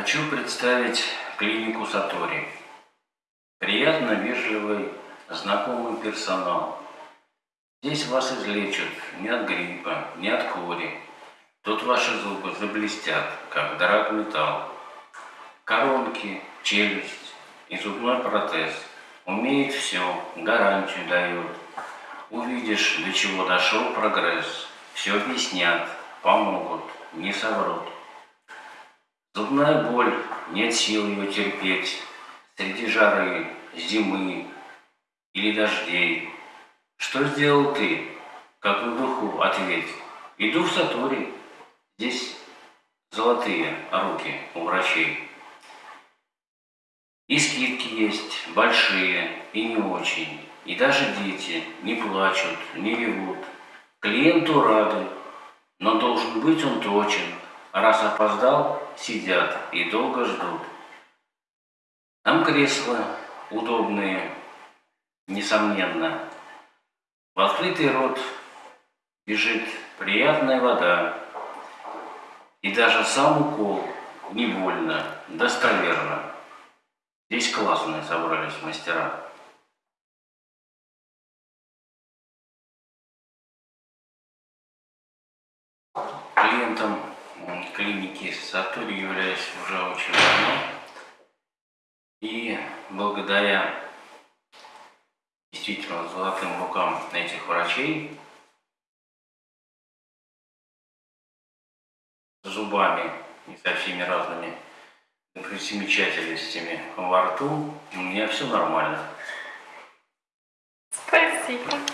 Хочу представить клинику Сатори. Приятно вежливый, знакомый персонал. Здесь вас излечат не от гриппа, не от кори. Тут ваши зубы заблестят, как драгметалл. Коронки, челюсть и зубной протез. Умеет все, гарантию дает. Увидишь, до чего дошел прогресс. Все объяснят, помогут, не соврут. Зубная боль, нет сил ее терпеть. Среди жары, зимы или дождей. Что сделал ты? Как в духу ответь. Иду в Сатори. Здесь золотые руки у врачей. И скидки есть, большие и не очень. И даже дети не плачут, не ревут. Клиенту рады, но должен быть он точен. Раз опоздал, сидят и долго ждут. Там кресла удобные, несомненно. В открытый рот бежит приятная вода. И даже сам укол не больно, достоверно. Здесь классные собрались мастера. Клиентом клиники Сатури являюсь уже очень давно. И благодаря действительно золотым рукам этих врачей зубами и со всеми разными примечательностями во рту у меня все нормально. Спасибо.